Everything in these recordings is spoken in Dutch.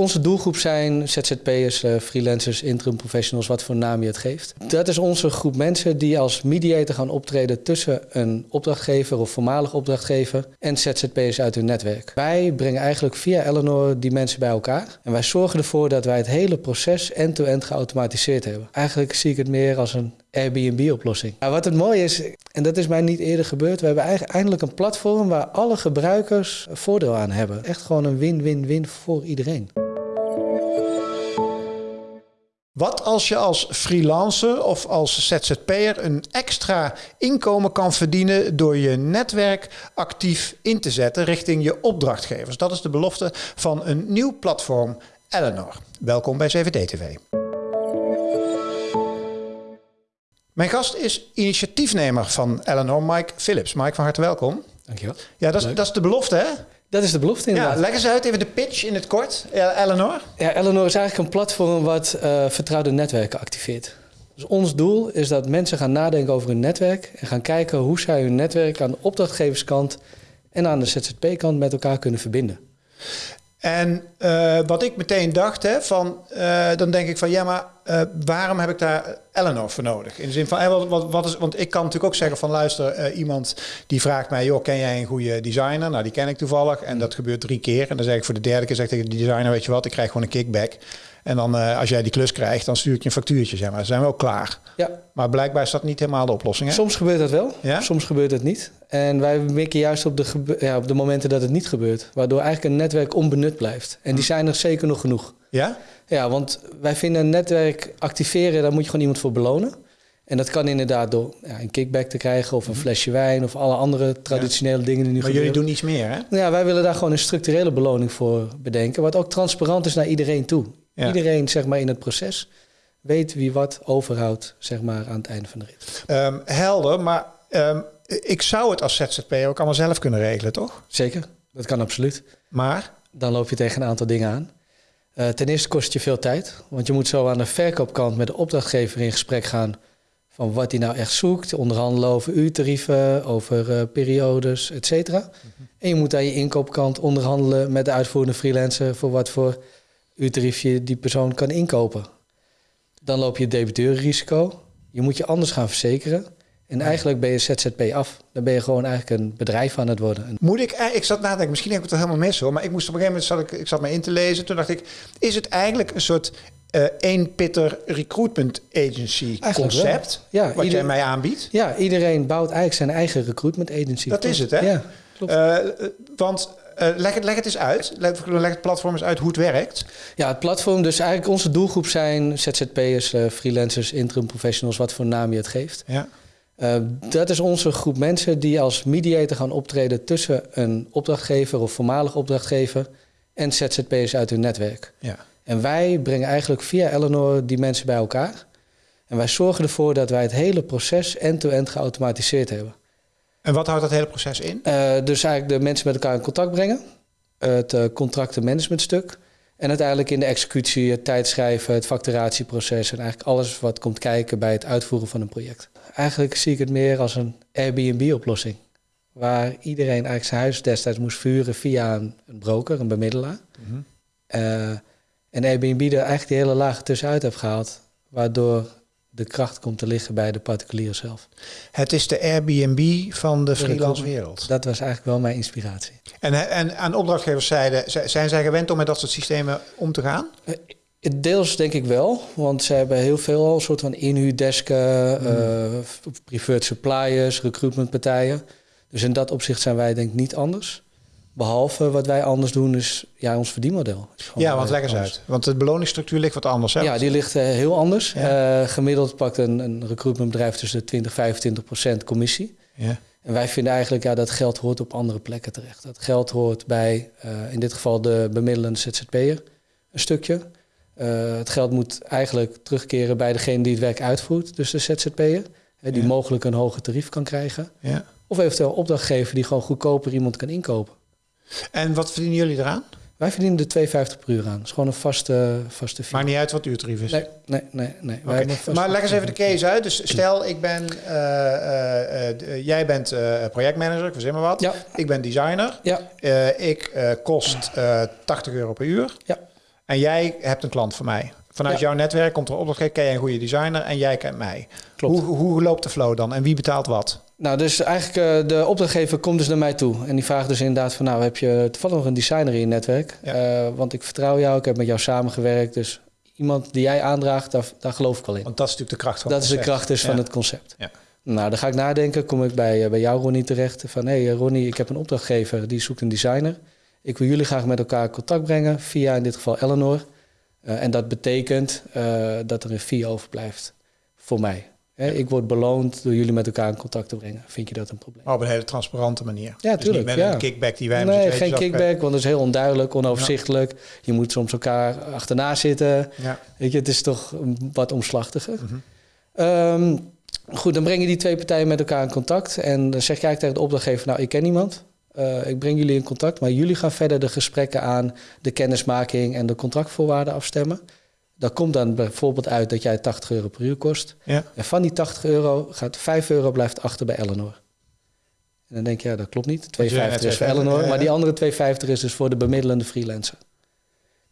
Onze doelgroep zijn ZZP'ers, eh, freelancers, interim professionals, wat voor naam je het geeft. Dat is onze groep mensen die als mediator gaan optreden tussen een opdrachtgever of voormalig opdrachtgever en ZZP'ers uit hun netwerk. Wij brengen eigenlijk via Eleanor die mensen bij elkaar en wij zorgen ervoor dat wij het hele proces end-to-end geautomatiseerd hebben. Eigenlijk zie ik het meer als een Airbnb-oplossing. Nou, wat het mooie is, en dat is mij niet eerder gebeurd, we hebben eigenlijk eindelijk een platform waar alle gebruikers voordeel aan hebben. Echt gewoon een win-win-win voor iedereen. Wat als je als freelancer of als ZZP'er een extra inkomen kan verdienen door je netwerk actief in te zetten richting je opdrachtgevers? Dat is de belofte van een nieuw platform, Eleanor. Welkom bij CVD-TV. Mijn gast is initiatiefnemer van Eleanor, Mike Phillips. Mike, van harte welkom. Dankjewel. Ja, dat is, dat is de belofte, hè? Dat is de belofte inderdaad. Ja, leg eens uit, even de pitch in het kort. Eleanor? Ja, Eleanor is eigenlijk een platform wat uh, vertrouwde netwerken activeert. Dus ons doel is dat mensen gaan nadenken over hun netwerk en gaan kijken hoe zij hun netwerk aan de opdrachtgeverskant en aan de ZZP-kant met elkaar kunnen verbinden. En uh, wat ik meteen dacht, hè, van, uh, dan denk ik van ja, maar uh, waarom heb ik daar Eleanor voor nodig? In de zin van, wat, wat, wat is, want ik kan natuurlijk ook zeggen van luister, iemand die vraagt mij, joh, ken jij een goede designer? Nou, die ken ik toevallig en dat gebeurt drie keer. En dan zeg ik voor de derde keer, zeg tegen de designer, weet je wat, ik krijg gewoon een kickback. En dan als jij die klus krijgt, dan stuur ik je een factuurtje, zeg maar. Dan zijn we ook klaar. Ja. Maar blijkbaar is dat niet helemaal de oplossing. Hè? Soms gebeurt dat wel, ja? soms gebeurt het niet. En wij mikken juist op de, ja, op de momenten dat het niet gebeurt. Waardoor eigenlijk een netwerk onbenut blijft. En die zijn er zeker nog genoeg. Ja? Ja, want wij vinden een netwerk activeren, daar moet je gewoon iemand voor belonen. En dat kan inderdaad door ja, een kickback te krijgen of een flesje wijn of alle andere traditionele dingen die nu maar gebeuren. jullie doen iets meer, hè? Ja, wij willen daar gewoon een structurele beloning voor bedenken, wat ook transparant is naar iedereen toe. Ja. Iedereen zeg maar in het proces weet wie wat overhoudt zeg maar aan het einde van de rit. Um, helder, maar um, ik zou het als ZZP ook allemaal zelf kunnen regelen, toch? Zeker, dat kan absoluut. Maar? Dan loop je tegen een aantal dingen aan. Uh, ten eerste kost je veel tijd, want je moet zo aan de verkoopkant met de opdrachtgever in gesprek gaan van wat hij nou echt zoekt, onderhandelen over uurtarieven, over uh, periodes, et cetera. Mm -hmm. En je moet aan je inkoopkant onderhandelen met de uitvoerende freelancer voor wat voor uurtariefje die persoon kan inkopen. Dan loop je debiteurrisico. Je moet je anders gaan verzekeren. En eigenlijk ben je ZZP af. Dan ben je gewoon eigenlijk een bedrijf aan het worden. Moet ik, ik zat na te denken, misschien heb ik het helemaal mis hoor. Maar ik moest op een gegeven moment, zat ik, ik zat me in te lezen. Toen dacht ik, is het eigenlijk een soort uh, één pitter recruitment agency eigenlijk concept? Ja, wat jij mij aanbiedt? Ja, iedereen bouwt eigenlijk zijn eigen recruitment agency. Dat is het hè? Ja, klopt. Uh, want uh, leg, het, leg het eens uit. Leg, leg, het platform eens uit hoe het werkt. Ja, het platform, dus eigenlijk onze doelgroep zijn ZZP'ers, freelancers, interim professionals, wat voor naam je het geeft. Ja. Uh, dat is onze groep mensen die als mediator gaan optreden tussen een opdrachtgever of voormalig opdrachtgever en ZZP'ers uit hun netwerk. Ja. En wij brengen eigenlijk via Eleanor die mensen bij elkaar. En wij zorgen ervoor dat wij het hele proces end-to-end geautomatiseerd hebben. En wat houdt dat hele proces in? Uh, dus eigenlijk de mensen met elkaar in contact brengen. Het uh, contractenmanagementstuk. En uiteindelijk in de executie, het tijdschrijven, het facturatieproces... en eigenlijk alles wat komt kijken bij het uitvoeren van een project. Eigenlijk zie ik het meer als een Airbnb-oplossing. Waar iedereen eigenlijk zijn huis destijds moest vuren via een, broker, een bemiddelaar. Mm -hmm. uh, en Airbnb er eigenlijk die hele laag tussenuit heeft gehaald. Waardoor de kracht komt te liggen bij de particulier zelf. Het is de Airbnb van de freelance wereld. Dat was eigenlijk wel mijn inspiratie. En, en aan opdrachtgevers zeiden, zijn zij gewend om met dat soort systemen om te gaan? Deels denk ik wel, want ze hebben heel veel een soort van inhuurdesken, mm. uh, preferred suppliers, recruitmentpartijen. Dus in dat opzicht zijn wij denk ik niet anders. Behalve wat wij anders doen is ja, ons verdienmodel. Ja, want leg eens uit. Want de beloningsstructuur ligt wat anders. Hè? Ja, die ligt uh, heel anders. Ja. Uh, gemiddeld pakt een, een recruitmentbedrijf tussen de 20 en 25 procent commissie. Ja. En wij vinden eigenlijk ja, dat geld hoort op andere plekken terecht. Dat geld hoort bij, uh, in dit geval de bemiddelende ZZP'er, een stukje. het geld moet eigenlijk terugkeren bij degene die het werk uitvoert, dus de ZZP'er. Die ja. mogelijk een hoger tarief kan krijgen. Ja. Of eventueel opdrachtgever die gewoon goedkoper iemand kan inkopen. En wat verdienen jullie eraan? Wij verdienen de 2,50 per uur aan. Dat is gewoon een vaste, vaste fee. Maakt niet uit wat de uurtarief is? Nee, nee, nee. nee. Okay. Maar leg eens even de case uit. Dus stel, ik ben, uh, uh, uh, jij bent projectmanager, ik verzin maar wat. Ja. Ik ben designer. Ja. ik kost 80 euro per uur. Ja. En jij hebt een klant van mij. Vanuit jouw netwerk komt er een opdrachtgever, ken jij een goede designer en jij kent mij. Klopt. Hoe, hoe loopt de flow dan en wie betaalt wat? Nou, dus eigenlijk uh, de opdrachtgever komt dus naar mij toe. En die vraagt dus inderdaad van... nou, heb je toevallig nog een designer in je netwerk? Ja. Uh, want ik vertrouw jou, ik heb met jou samengewerkt. Dus iemand die jij aandraagt, daar, daar geloof ik wel in. Want dat is natuurlijk de kracht van Dat het is de concept. kracht dus Ja. van het concept. Ja. Nou, dan ga ik nadenken. Kom ik bij, uh, bij jou, Ronnie, terecht. Van, hé hey, Ronnie, ik heb een opdrachtgever. Die zoekt een designer. Ik wil jullie graag met elkaar in contact brengen. Via in dit geval Eleanor. En dat betekent dat er een fee overblijft voor mij. Hè, ik word beloond door jullie met elkaar in contact te brengen. Vind je dat een probleem? Maar op een hele transparante manier. Ja, dus tuurlijk. Niet met ja. een kickback die wij Nee, hebben geen kickback, want dat is heel onduidelijk, onoverzichtelijk. Ja. Je moet soms elkaar achterna zitten. Ja. Weet je, het is toch wat omslachtiger. Mm -hmm. um, goed, dan breng je die twee partijen met elkaar in contact. En dan zeg jij tegen de opdrachtgever, nou, ik ken niemand. Uh, ik breng jullie in contact, maar jullie gaan verder de gesprekken aan, de kennismaking en de contractvoorwaarden afstemmen. Dat komt dan bijvoorbeeld uit dat jij 80 euro per uur kost. Ja. En van die 80 euro gaat 5 euro blijft achter bij Eleanor. En dan denk je, ja, dat klopt niet. 2,50 is voor Eleanor, ja. maar die andere 2,50 is dus voor de bemiddelende freelancer.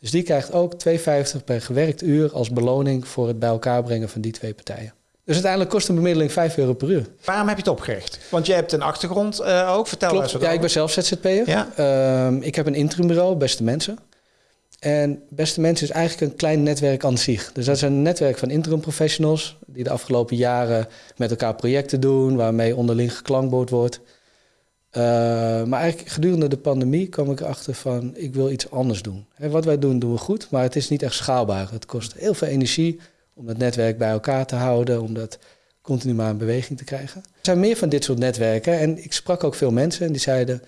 Dus die krijgt ook 2,50 per gewerkt uur als beloning voor het bij elkaar brengen van die twee partijen. Dus uiteindelijk kost een bemiddeling 5 euro per uur. Waarom heb je het opgericht? Want je hebt een achtergrond uh, ook. Vertel Klopt. eens wat Ja, over. ik ben zelf ZZP'er. Ja. Um, ik heb een interimbureau, Beste Mensen. En Beste Mensen is eigenlijk een klein netwerk aan zich. Dus dat is een netwerk van interim professionals... die de afgelopen jaren met elkaar projecten doen... waarmee onderling geklankbord wordt. Uh, maar eigenlijk gedurende de pandemie kwam ik erachter van... ik wil iets anders doen. Wat wij doen, doen we goed, maar het is niet echt schaalbaar. Het kost heel veel energie om het netwerk bij elkaar te houden... om dat continu maar in beweging te krijgen. Er zijn meer van dit soort netwerken. En ik sprak ook veel mensen en die zeiden...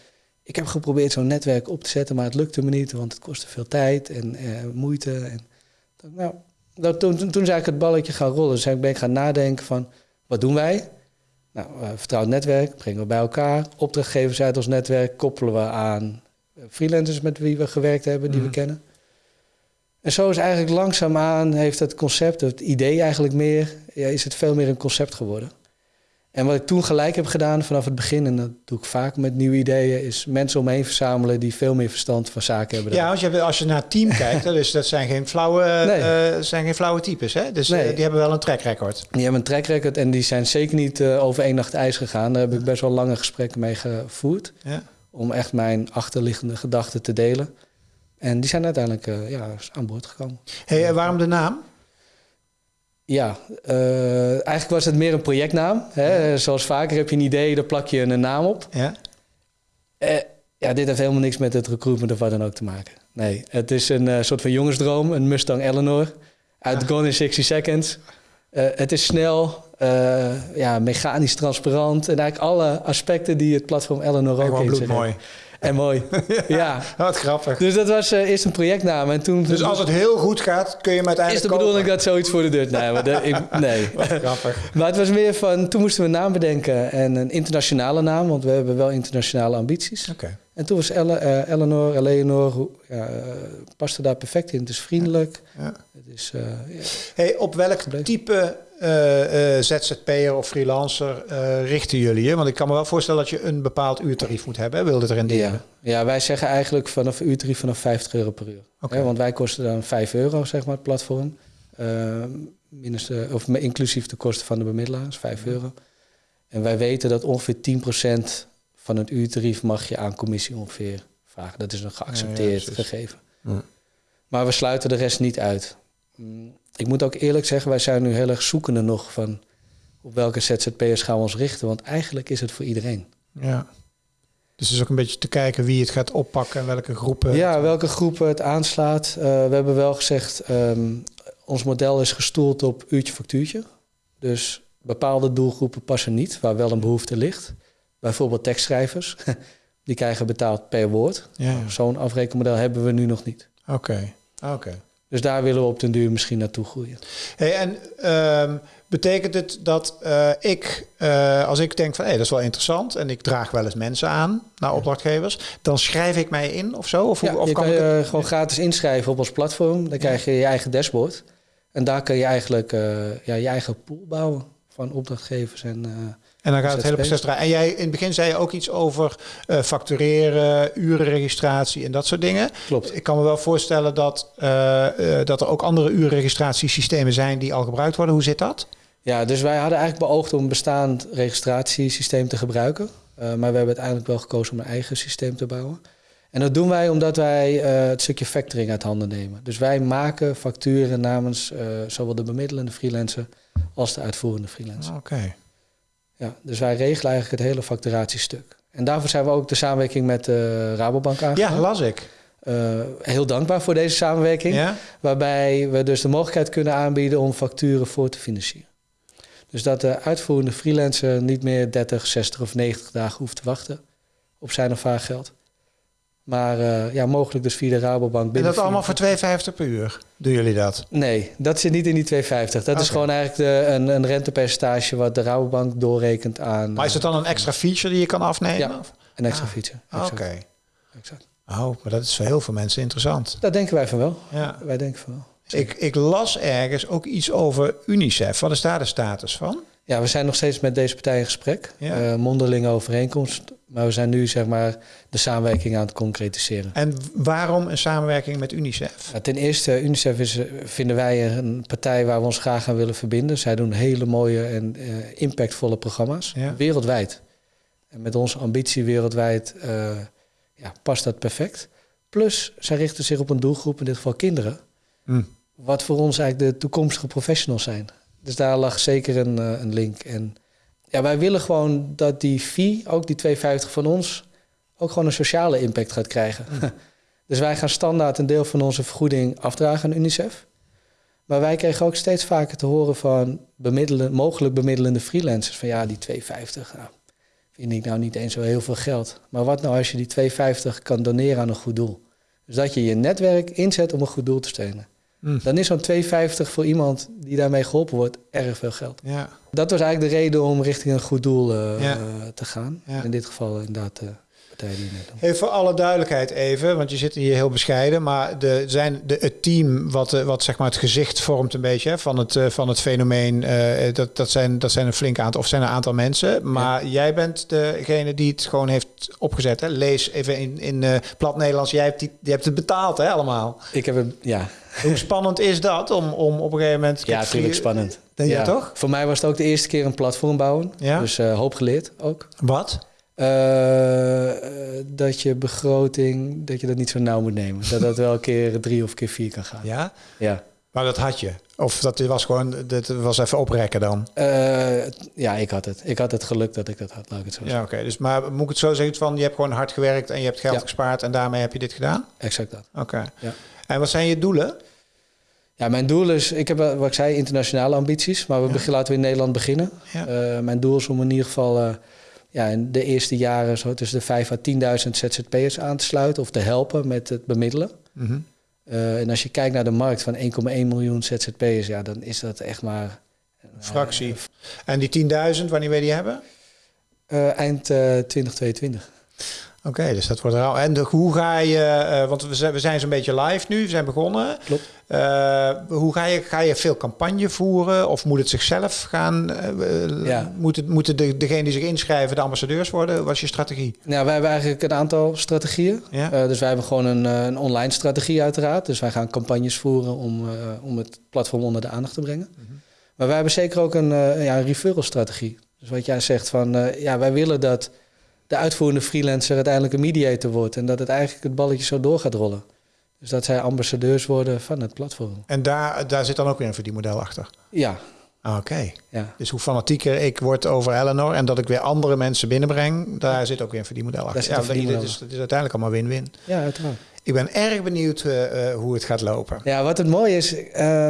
Ik heb geprobeerd zo'n netwerk op te zetten, maar het lukte me niet, want het kostte veel tijd en uh, moeite. En, nou, dat, toen, toen, toen is eigenlijk het balletje gaan rollen. Dus ik ben ik gaan nadenken van, wat doen wij? Nou, uh, vertrouwd netwerk, brengen we bij elkaar. Opdrachtgevers uit ons netwerk koppelen we aan freelancers met wie we gewerkt hebben, die mm. we kennen. En zo is eigenlijk langzaamaan, heeft het concept, het idee eigenlijk meer, ja, is het veel meer een concept geworden. En wat ik toen gelijk heb gedaan vanaf het begin, en dat doe ik vaak met nieuwe ideeën, is mensen om me heen verzamelen die veel meer verstand van zaken hebben. Ja, als je, als je naar het team kijkt, dus dat zijn geen flauwe, nee. uh, zijn geen flauwe types. Hè? Dus nee. uh, die hebben wel een track record. Die hebben een track record en die zijn zeker niet uh, over één nacht ijs gegaan. Daar heb ik best wel lange gesprekken mee gevoerd. Ja. Om echt mijn achterliggende gedachten te delen. En die zijn uiteindelijk ja, aan boord gekomen. Hey, waarom de naam? Ja, uh, eigenlijk was het meer een projectnaam. Hè? Ja. Zoals vaker heb je een idee, daar plak je een naam op. Ja. Uh, ja, dit heeft helemaal niks met het recruitment of wat dan ook te maken. Nee, het is een uh, soort van jongensdroom, een Mustang Eleanor. Uit ja. Gone in 60 Seconds. het is snel, ja, mechanisch transparant. En eigenlijk alle aspecten die het platform Eleanor ook in zich mooi. En mooi. ja. Wat grappig. Dus dat was uh, eerst een projectnaam. En toen, dus als het heel goed gaat, kun je hem uiteindelijk Is de bedoeling dat zoiets voor de deur... Nee, maar ik, nee. Wat grappig. maar het was meer van... Toen moesten we een naam bedenken. En een internationale naam. Want we hebben wel internationale ambities. Oké. Okay. En toen was Elle, uh, Eleanor, Eleanor... Ja, uh, paste daar perfect in. Het is vriendelijk. Ja. Het is... Ja. Hey, op welk type... Uh, uh, ZZP'er of freelancer uh, richten jullie je? Want ik kan me wel voorstellen dat je een bepaald uurtarief moet hebben. Wil dit erin delen? Ja. ja, wij zeggen eigenlijk vanaf uurtarief vanaf 50 euro per uur. Okay. Hè, want wij kosten dan 5 euro, zeg maar, het platform. minus of inclusief de kosten van de bemiddelaars, 5 euro. En wij weten dat ongeveer 10% van het uurtarief mag je aan commissie ongeveer vragen. Dat is een geaccepteerd ja, gegeven. Ja. Maar we sluiten de rest niet uit. Ik moet ook eerlijk zeggen, wij zijn nu heel erg zoekende nog van op welke ZZP'ers gaan we ons richten. Want eigenlijk is het voor iedereen. Ja. Dus het is ook een beetje te kijken wie het gaat oppakken en welke groepen. Ja, welke groepen het aanslaat. Uh, we hebben wel gezegd, um, ons model is gestoeld op uurtje factuurtje. Dus bepaalde doelgroepen passen niet, waar wel een behoefte ligt. Bijvoorbeeld tekstschrijvers, die krijgen betaald per woord. Ja, ja. Zo'n afrekenmodel hebben we nu nog niet. Oké, okay. oké. Okay. Dus daar willen we op den duur misschien naartoe groeien. Hey, en um, betekent het dat uh, ik, uh, als ik denk van hé, hey, dat is wel interessant en ik draag wel eens mensen aan naar opdrachtgevers, dan schrijf ik mij in of zo? Of, ja, of je kan, kan ik je het... gewoon gratis inschrijven op ons platform. Dan krijg je je eigen dashboard. En daar kun je eigenlijk ja, je eigen pool bouwen van opdrachtgevers en En dan gaat het hele proces draaien. En jij in het begin zei je ook iets over uh, factureren, urenregistratie en dat soort dingen. Klopt. Ik kan me wel voorstellen dat, uh, uh, dat er ook andere urenregistratiesystemen zijn die al gebruikt worden. Hoe zit dat? Ja, dus wij hadden eigenlijk beoogd om een bestaand registratiesysteem te gebruiken. maar we hebben uiteindelijk wel gekozen om een eigen systeem te bouwen. En dat doen wij omdat wij het stukje factoring uit handen nemen. Dus wij maken facturen namens zowel de bemiddelende freelancer als de uitvoerende freelancer. Oké. Ja, dus wij regelen eigenlijk het hele facturatiestuk. En daarvoor zijn we ook de samenwerking met de uh, Rabobank aangegaan. Ja, las ik. Uh, heel dankbaar voor deze samenwerking. Ja? Waarbij we dus de mogelijkheid kunnen aanbieden om facturen voor te financieren. Dus dat de uitvoerende freelancer niet meer 30, 60 of 90 dagen hoeft te wachten op zijn of haar geld. Maar uh, ja, mogelijk dus via de Rabobank. En dat allemaal voor 2,50 per uur? Doen jullie dat? Nee, dat zit niet in die 2,50. Dat okay. is gewoon eigenlijk de, een, een rentepercentage wat de Rabobank doorrekent aan. Maar is het dan een extra feature die je kan afnemen? Ja, een extra ah, feature. Oké. Okay. Oh, maar dat is voor heel veel mensen interessant. Dat denken wij van wel. Ja. Wij denken van wel. Ik, ik las ergens ook iets over UNICEF. Wat is daar de status van? Ja, we zijn nog steeds met deze partij in gesprek. Ja. Uh, mondelinge overeenkomst. Maar we zijn nu zeg maar de samenwerking aan het concretiseren. En waarom een samenwerking met UNICEF? Ja, ten eerste, UNICEF is, vinden wij een partij waar we ons graag aan willen verbinden. Zij doen hele mooie en uh, impactvolle programma's. Ja. Wereldwijd. En met onze ambitie wereldwijd uh, ja, past dat perfect. Plus, zij richten zich op een doelgroep, in dit geval kinderen. Mm. Wat voor ons eigenlijk de toekomstige professionals zijn. Dus daar lag zeker een, uh, een link. En ja, wij willen gewoon dat die fee, ook die 2,50 van ons, ook gewoon een sociale impact gaat krijgen. Mm. dus wij gaan standaard een deel van onze vergoeding afdragen aan UNICEF. Maar wij kregen ook steeds vaker te horen van bemiddelen, mogelijk bemiddelende freelancers van ja, die 2,50, nou, vind ik nou niet eens zo heel veel geld. Maar wat nou als je die 2,50 kan doneren aan een goed doel? Dus dat je je netwerk inzet om een goed doel te steunen. Mm. Dan is zo'n 2,50 voor iemand die daarmee geholpen wordt erg veel geld. Ja. Dat was eigenlijk de reden om richting een goed doel uh, ja. te gaan. Ja. In dit geval inderdaad de partij die net Even voor alle duidelijkheid even, want je zit hier heel bescheiden. Maar de, zijn de, het team wat, wat zeg maar het gezicht vormt een beetje hè, van, het, van het fenomeen. Uh, dat, dat, zijn, dat zijn een flink aantal, of zijn een aantal mensen. Maar jij bent degene die het gewoon heeft opgezet. Hè? Lees even in, in uh, plat Nederlands. Jij hebt, die, je hebt het betaald hè, allemaal. Ik heb het, ja. Hoe spannend is dat om, om op een gegeven moment... Ja, natuurlijk spannend. Denk ja. je toch? Voor mij was het ook de eerste keer een platform bouwen. Ja? Dus uh, hoop geleerd ook. Wat? Uh, dat je begroting, dat je dat niet zo nauw moet nemen. Dat dat wel een keer drie of keer vier kan gaan. Ja? Ja. Maar dat had je? Of dat was gewoon, dat was even oprekken dan? Uh, ja, ik had het. Ik had het geluk dat ik dat had, laat ik het zo Ja, oké. Okay. Dus, maar moet ik het zo zeggen van, je hebt gewoon hard gewerkt en je hebt geld Ja. gespaard en daarmee heb je dit gedaan? Exact dat. Oké. Ja. En wat zijn je doelen? Ja, mijn doel is, ik heb wat ik zei, internationale ambities. Maar we begin, laten we in Nederland beginnen. Ja. Uh, mijn doel is om in ieder geval ja, in de eerste jaren zo tussen de 5 à 10.000 ZZP'ers aan te sluiten of te helpen met het bemiddelen. Mhm. Uh, en als je kijkt naar de markt van 1,1 miljoen ZZP'ers, ja, dan is dat echt maar... Fractie. en die 10.000, wanneer wil je die hebben? Uh, eind uh, 2022. Oké, okay, dus dat wordt rauw. En de, hoe ga je, uh, want we zijn, we zijn zo'n beetje live nu, we zijn begonnen. Klopt. Uh, hoe ga je, ga je veel campagne voeren of moet het zichzelf gaan? Uh, ja. Moet het, moeten de, degene die zich inschrijven de ambassadeurs worden? Wat is je strategie? Nou, wij hebben eigenlijk een aantal strategieën. Ja. Dus wij hebben gewoon een, een, online strategie uiteraard. Dus wij gaan campagnes voeren om, om het platform onder de aandacht te brengen. Mm -hmm. Maar wij hebben zeker ook een, ja, een referral strategie. Dus wat jij zegt van, ja, wij willen dat de uitvoerende freelancer uiteindelijk een mediator wordt. En dat het eigenlijk het balletje zo door gaat rollen. Dus dat zij ambassadeurs worden van het platform. En daar, daar zit dan ook weer een verdienmodel achter? Ja. Oké. Okay. Ja. Dus hoe fanatieker ik word over Eleanor en dat ik weer andere mensen binnenbreng, daar zit ook weer een verdienmodel achter. Ja, verdienmodel. Het, is, is uiteindelijk allemaal win-win. Ja, uiteraard. Ik ben erg benieuwd uh, uh, hoe het gaat lopen. Ja, wat het mooie is, uh,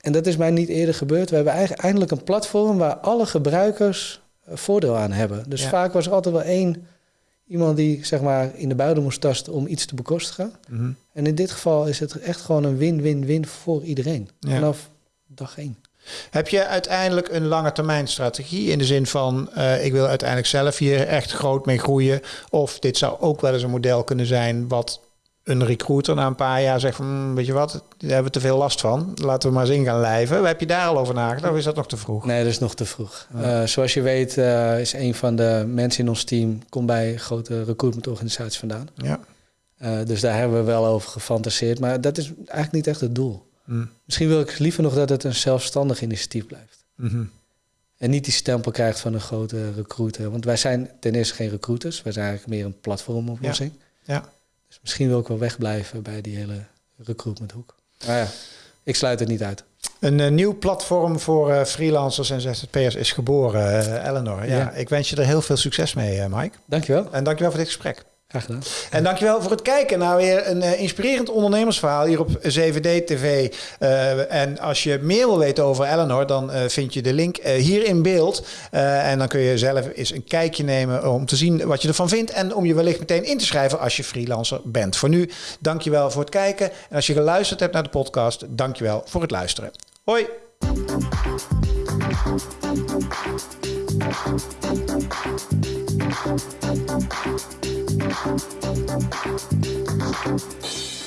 en dat is mij niet eerder gebeurd, we hebben eigenlijk eindelijk een platform waar alle gebruikers voordeel aan hebben. Dus Ja. vaak was er altijd wel één iemand die zeg maar in de buidel moest tasten om iets te bekostigen. Mhm. En in dit geval is het echt gewoon een win-win-win voor iedereen. Ja. Vanaf dag één. Heb je uiteindelijk een lange termijn strategie in de zin van uh, ik wil uiteindelijk zelf hier echt groot mee groeien? Of dit zou ook wel eens een model kunnen zijn wat een recruiter na een paar jaar zegt van, "Hmm, weet je wat, daar hebben we te veel last van. Laten we maar eens in gaan lijven. Heb je daar al over nagedacht of is dat nog te vroeg? Nee, dat is nog te vroeg. Eh, zoals je weet uh, is een van de mensen in ons team... komt bij grote recruitmentorganisaties vandaan. Ja. Uh, dus daar hebben we wel over gefantaseerd. Maar dat is eigenlijk niet echt het doel. Mm. Misschien wil ik liever nog dat het een zelfstandig initiatief blijft. Mhm. En niet die stempel krijgt van een grote recruiter. Want wij zijn ten eerste geen recruiters. Wij zijn eigenlijk meer een platformoplossing. Ja. Dus misschien wil ik wel wegblijven bij die hele recruitmenthoek. Maar ja, ik sluit het niet uit. Een uh, nieuw platform voor uh, freelancers en ZZP'ers is geboren, uh, Eleanor. Ja, Ja. ik wens je er heel veel succes mee, Mike. Dankjewel. En dankjewel voor dit gesprek. Graag gedaan. En dankjewel voor het kijken naar weer een uh, inspirerend ondernemersverhaal hier op 7D TV. Uh, en als je meer wil weten over Eleanor, dan uh, vind je de link hier in beeld. en dan kun je zelf eens een kijkje nemen om te zien wat je ervan vindt. En om je wellicht meteen in te schrijven als je freelancer bent. Voor nu, dankjewel voor het kijken. En als je geluisterd hebt naar de podcast, dankjewel voor het luisteren. Hoi! Thank you.